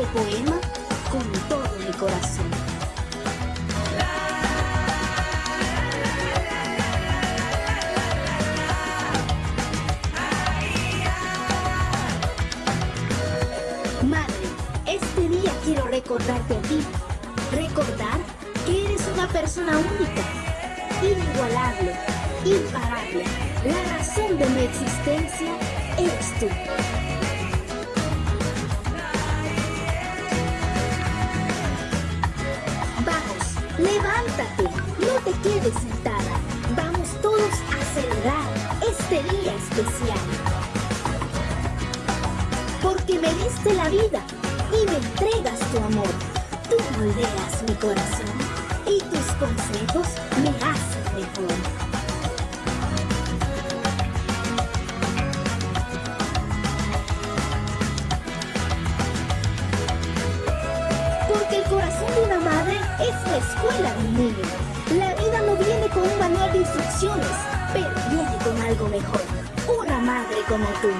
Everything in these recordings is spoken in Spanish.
poema con todo mi corazón. Madre, este día quiero recordarte a ti. Recordar que eres una persona única, inigualable, imparable. La razón de mi existencia eres tú. Levántate, no te quedes sentada. Vamos todos a celebrar este día especial. Porque me diste la vida y me entregas tu amor. Tú moldeas mi corazón y tus consejos me hacen mejor. Escuela de un niño. La vida no viene con un manual de instrucciones, pero viene con algo mejor. Una madre como tú.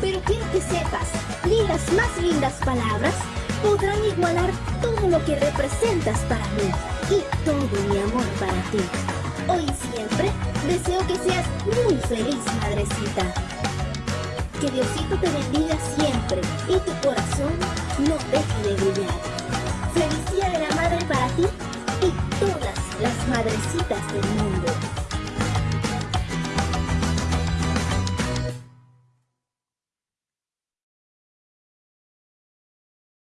Pero quiero que sepas, ni las más lindas palabras podrán igualar todo lo que representas para mí y todo mi amor para ti. Hoy y siempre deseo que seas muy feliz, madrecita. Que Diosito te bendiga siempre y tu corazón no deje de brillar. Feliz Día de la Madre para ti y todas las madrecitas del mundo.